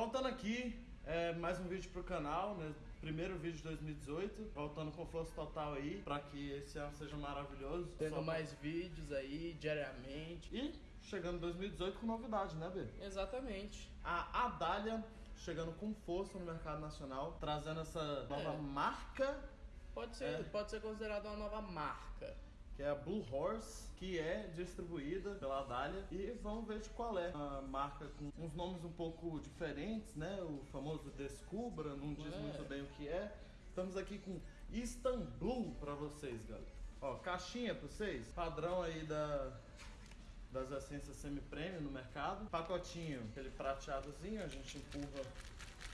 Voltando aqui, é, mais um vídeo pro canal, né? Primeiro vídeo de 2018, voltando com força total aí, pra que esse ano seja maravilhoso. Tendo Só- mais vídeos aí, diariamente. E chegando em 2018 com novidade, né, Bê? Exatamente. A Adália chegando com força no mercado nacional, trazendo essa nova É. marca, Pode ser, É. pode ser considerado uma nova marca. Que é a Blue Horse, que é distribuída pela Adália. E vamos ver de qual é. Uma marca com uns nomes um pouco diferentes, né? O famoso Descubra, não diz É. muito bem o que é. Estamos aqui com Istanbul pra vocês, galera. Ó, caixinha pra vocês, padrão aí da das essências semi-premium no mercado. Pacotinho, aquele prateadozinho, a gente empurra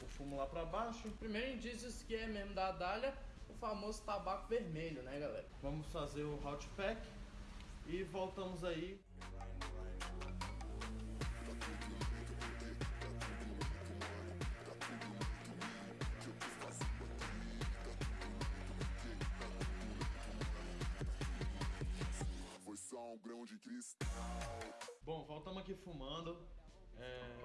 o fumo lá pra baixo. Primeiro indícios que é mesmo da Adália, o famoso tabaco vermelho, né, galera? Vamos fazer o hot pack e voltamos aí. Bom, voltamos aqui fumando. É,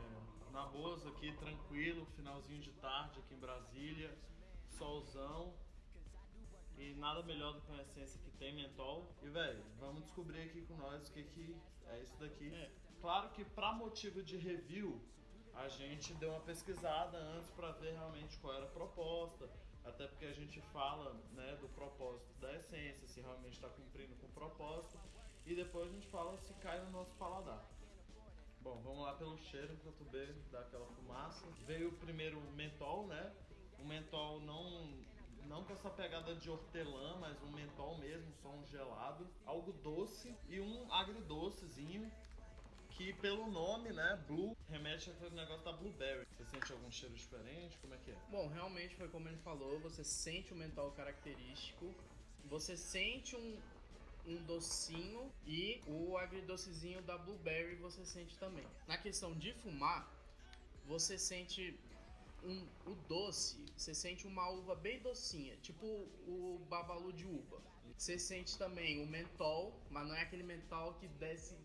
na Boas aqui, tranquilo, finalzinho de tarde aqui em Brasília, solzão. E nada melhor do que uma essência que tem mentol. E velho, vamos descobrir aqui com nós o que, que é isso daqui. É. Claro que pra motivo de review, a gente deu uma pesquisada antes pra ver realmente qual era a proposta. Até porque a gente fala né, do propósito da essência, se realmente está cumprindo com o propósito. E depois a gente fala se cai no nosso paladar. Bom, vamos lá pelo cheiro pra tu ver daquela fumaça. Veio o primeiro mentol, né? Um mentol não não com essa pegada de hortelã, mas um mentol mesmo, só um gelado, algo doce e um agridocezinho que pelo nome, né, blue, remete àquele negócio da blueberry. Você sente algum cheiro diferente? Como é que é? Bom, realmente foi como ele falou, você sente o mental característico, você sente um, um docinho e o agridocezinho da blueberry você sente também. Na questão de fumar, você sente um, o doce, você sente uma uva bem docinha, tipo o babalu de uva. Você sente também o mentol, mas não é aquele mentol que desce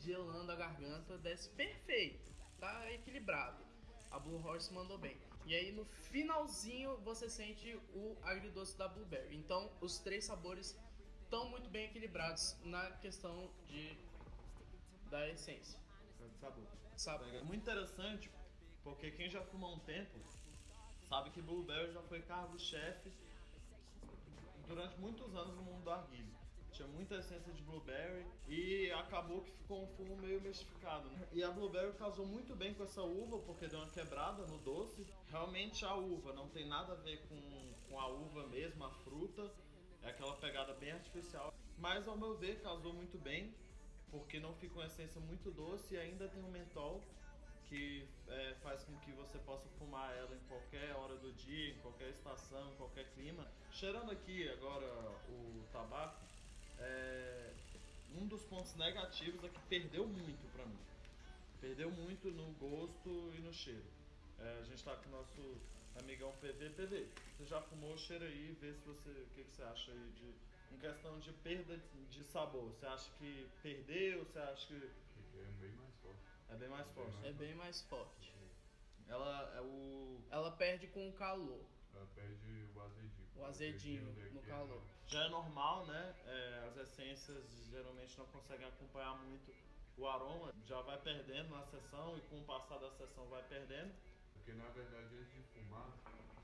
gelando a garganta, desce perfeito, tá equilibrado. A Blue Horse mandou bem. E aí no finalzinho você sente o agridoce da Blueberry. Então os três sabores estão muito bem equilibrados na questão de da essência. Sabor. Sabor. É muito interessante, porque quem já fumou um tempo sabe que Blueberry já foi cargo-chefe durante muitos anos no mundo do arguilho. Tinha muita essência de Blueberry e acabou que ficou um fumo meio mistificado. Né? E a Blueberry casou muito bem com essa uva, porque deu uma quebrada no doce. Realmente a uva não tem nada a ver com, com a uva mesmo, a fruta. É aquela pegada bem artificial. Mas ao meu ver casou muito bem, porque não fica uma essência muito doce e ainda tem um mentol que é, faz com que você possa fumar ela em qualquer hora do dia, em qualquer estação, em qualquer clima. Cheirando aqui agora o tabaco, é, um dos pontos negativos é que perdeu muito pra mim. Perdeu muito no gosto e no cheiro. É, a gente tá com o nosso amigão PV. PV, você já fumou o cheiro aí, vê se você. O que, que você acha aí de. Em questão de perda de sabor, você acha que perdeu? Você acha que É bem mais forte. É bem mais forte? É bem mais forte. Ela é o. Ela perde com o calor. Ela perde o azedinho. O azedinho daqui no calor. Já é normal, né? É, as essências geralmente não conseguem acompanhar muito o aroma, já vai perdendo na sessão e com o passar da sessão vai perdendo. Porque na verdade antes de fumar,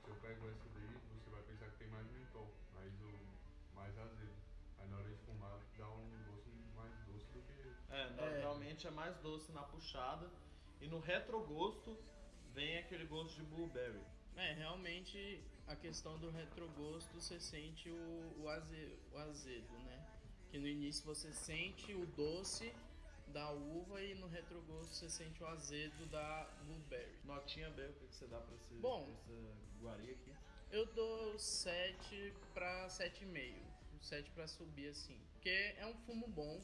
se eu pego essa daí, você vai pensar que tem mais mentol, mais o mais azedo. Aí na hora de fumar dá um gosto mais doce do que. É, normalmente é mais doce na puxada e no retrogosto vem aquele gosto de blueberry. É, realmente a questão do retrogosto você sente o, o, aze, o azedo, né? Que no início você sente o doce da uva e no retrogosto você sente o azedo da blueberry. Notinha B, o que que você dá pra esse, Bom. pra essa guaria aqui? Eu dou 7 pra 7,5. 7 pra subir assim. Porque é um fumo bom,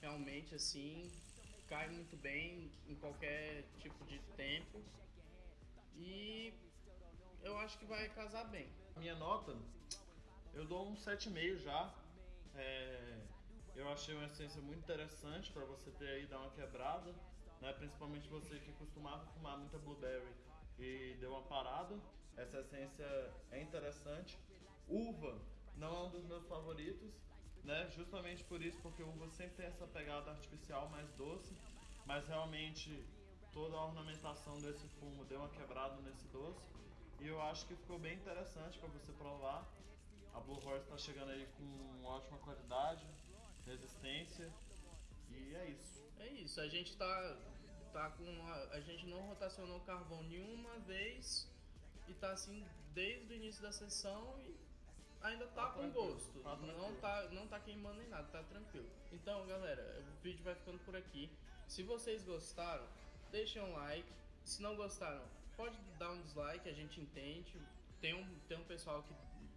realmente assim. Cai muito bem em qualquer tipo de tempo. E eu acho que vai casar bem. Minha nota, eu dou um 7,5 já. É, eu achei uma essência muito interessante para você ter aí dar uma quebrada, né? Principalmente você que costumava fumar muita blueberry e deu uma parada. Essa essência é interessante. Uva não é um dos meus favoritos, né? Justamente por isso, porque uva sempre tem essa pegada artificial mais doce, mas realmente toda a ornamentação desse fumo deu uma quebrada nesse doce. E eu acho que ficou bem interessante para você provar. A Blue Horse está chegando aí com ótima qualidade, resistência e é isso. É isso, a gente tá, tá com. A, a gente não rotacionou carvão nenhuma vez e tá assim desde o início da sessão e ainda tá, Tá com gosto. tá não, tá, não tá queimando nem nada, tá tranquilo. Então, galera, o vídeo vai ficando por aqui. Se vocês gostaram, deixem um like. Se não gostaram, pode dar um dislike, a gente entende. Tem um, tem um pessoal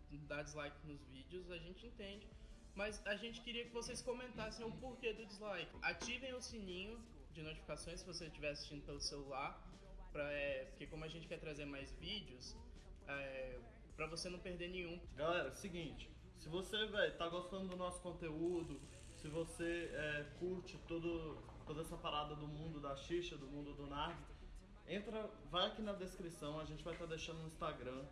que dá dislike nos vídeos, a gente entende. Mas a gente queria que vocês comentassem o porquê do dislike. Ativem o sininho de notificações se você estiver assistindo pelo celular. Pra, é, porque como a gente quer trazer mais vídeos, é, pra você não perder nenhum. Galera, seguinte, se você véio, tá gostando do nosso conteúdo, se você é, curte todo, toda essa parada do mundo da xixa, do mundo do narg, entra, vai aqui na descrição, a gente vai estar deixando no Instagram,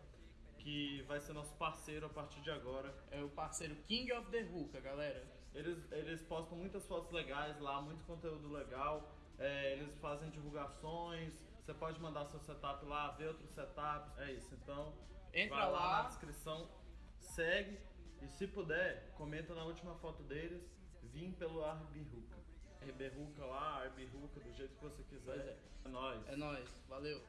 que vai ser nosso parceiro a partir de agora. É o parceiro King of the Hookah, galera. Eles, eles postam muitas fotos legais lá, muito conteúdo legal. é, eles fazem divulgações. Você pode mandar seu setup lá, ver outros setups. É isso. Então, Entra lá, lá. na descrição, segue e se puder, comenta na última foto deles. Vim pelo Arbiruca. Arbiruca lá, Arbiruca, do jeito que você quiser. Pois é. é nóis. É nóis, valeu.